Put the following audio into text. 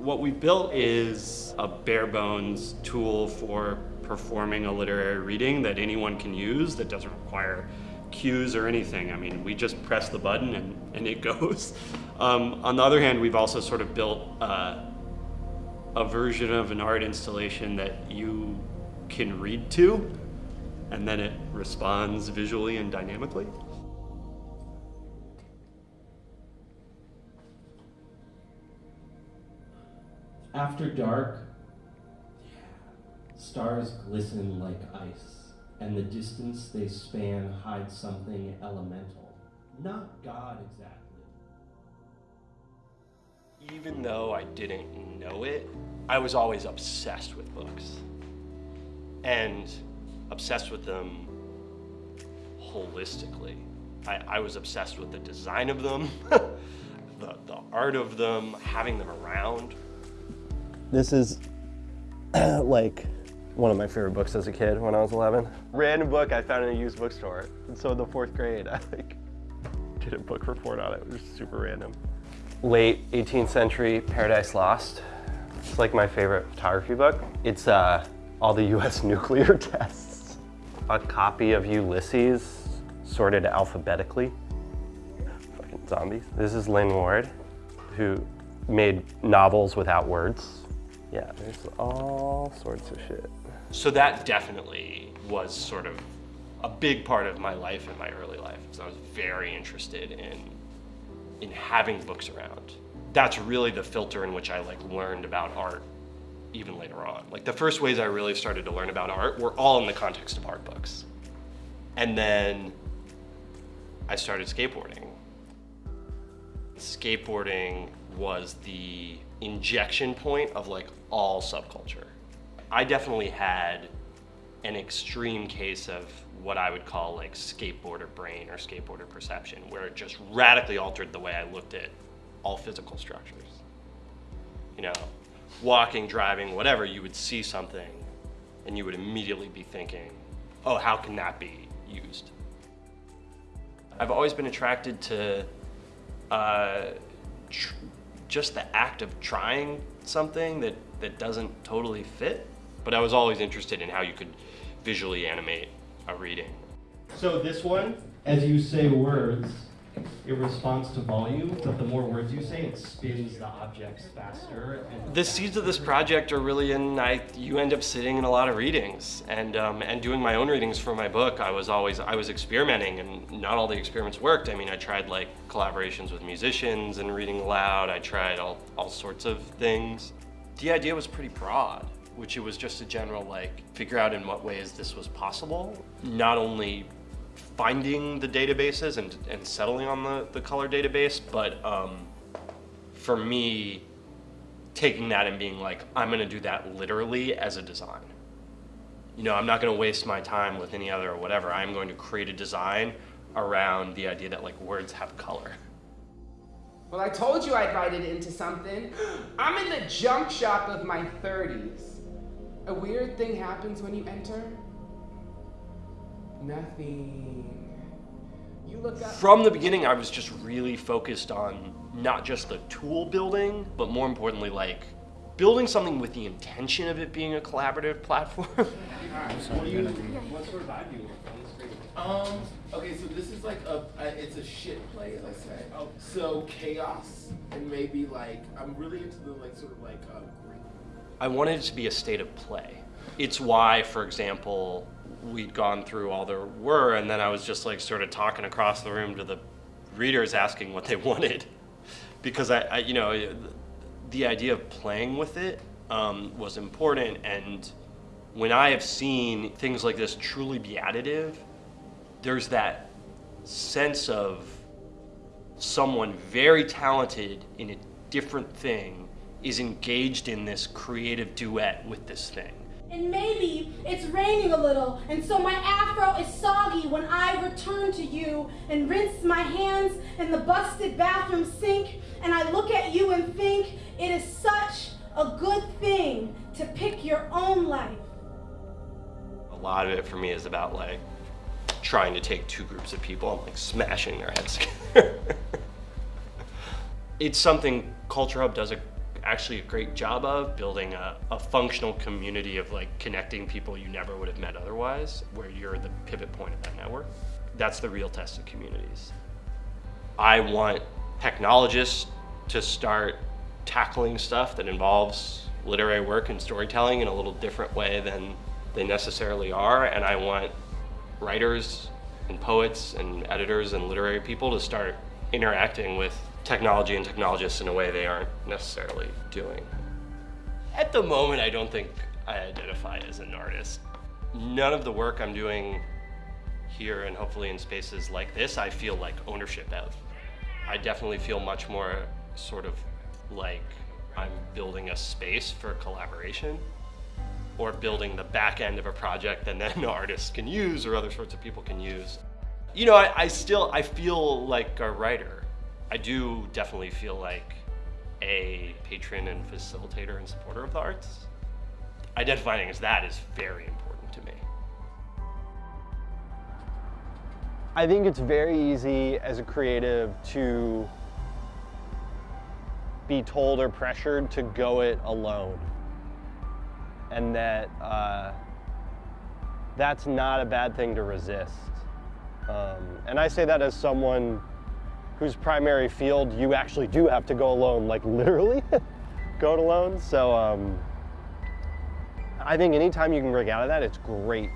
What we built is a bare bones tool for performing a literary reading that anyone can use that doesn't require cues or anything. I mean, we just press the button and, and it goes. Um, on the other hand, we've also sort of built uh, a version of an art installation that you can read to, and then it responds visually and dynamically. After dark, stars glisten like ice, and the distance they span hides something elemental. Not God exactly. Even though I didn't know it, I was always obsessed with books. And obsessed with them holistically. I, I was obsessed with the design of them, the, the art of them, having them around. This is like one of my favorite books as a kid when I was 11. Random book I found in a used bookstore. And so in the fourth grade, I like did a book report on it. It was super random. Late 18th century Paradise Lost. It's like my favorite photography book. It's uh, all the US nuclear tests. A copy of Ulysses sorted alphabetically. Fucking zombies. This is Lynd Ward, who made novels without words. Yeah, there's all sorts of shit. So that definitely was sort of a big part of my life in my early life. So I was very interested in, in having books around. That's really the filter in which I like learned about art even later on. Like the first ways I really started to learn about art were all in the context of art books. And then I started skateboarding. Skateboarding was the injection point of like all subculture. I definitely had an extreme case of what I would call like skateboarder brain or skateboarder perception, where it just radically altered the way I looked at all physical structures. You know, walking, driving, whatever, you would see something and you would immediately be thinking, oh, how can that be used? I've always been attracted to uh, just the act of trying something that, that doesn't totally fit, but I was always interested in how you could visually animate a reading. So this one, as you say words, it responds to volume, but the more words you say, it spins the objects faster. the seeds of this project are really in, I, you end up sitting in a lot of readings and, um, and doing my own readings for my book. I was always, I was experimenting and not all the experiments worked. I mean, I tried like collaborations with musicians and reading aloud. I tried all, all sorts of things. The idea was pretty broad which it was just a general like figure out in what ways this was possible. Not only finding the databases and, and settling on the, the color database, but um, for me, taking that and being like, I'm gonna do that literally as a design. You know, I'm not gonna waste my time with any other or whatever. I'm going to create a design around the idea that like words have color. Well, I told you I'd write it into something. I'm in the junk shop of my 30s. A weird thing happens when you enter. Nothing. You look up. From the beginning, I was just really focused on not just the tool building, but more importantly, like building something with the intention of it being a collaborative platform. what, do you, what sort of vibe do you want Um, okay, so this is like a, a it's a shit play, as I say. Oh. So chaos and maybe like, I'm really into the like sort of like uh, I wanted it to be a state of play. It's why, for example, we'd gone through all there were, and then I was just like sort of talking across the room to the readers asking what they wanted. Because I, I you know, the idea of playing with it um, was important, and when I have seen things like this truly be additive, there's that sense of someone very talented in a different thing is engaged in this creative duet with this thing. And maybe it's raining a little, and so my afro is soggy when I return to you and rinse my hands in the busted bathroom sink, and I look at you and think it is such a good thing to pick your own life. A lot of it for me is about like trying to take two groups of people and like smashing their heads together. it's something Culture Hub does a actually a great job of building a, a functional community of like connecting people you never would have met otherwise, where you're the pivot point of that network. That's the real test of communities. I want technologists to start tackling stuff that involves literary work and storytelling in a little different way than they necessarily are. And I want writers and poets and editors and literary people to start interacting with technology and technologists in a way they aren't necessarily doing. At the moment, I don't think I identify as an artist. None of the work I'm doing here and hopefully in spaces like this, I feel like ownership of. I definitely feel much more sort of like I'm building a space for collaboration or building the back end of a project that then artists can use or other sorts of people can use. You know, I, I still, I feel like a writer. I do definitely feel like a patron and facilitator and supporter of the arts. Identifying as that is very important to me. I think it's very easy as a creative to be told or pressured to go it alone. And that uh, that's not a bad thing to resist. Um, and I say that as someone whose primary field you actually do have to go alone, like literally go it alone. So um, I think anytime you can break out of that, it's great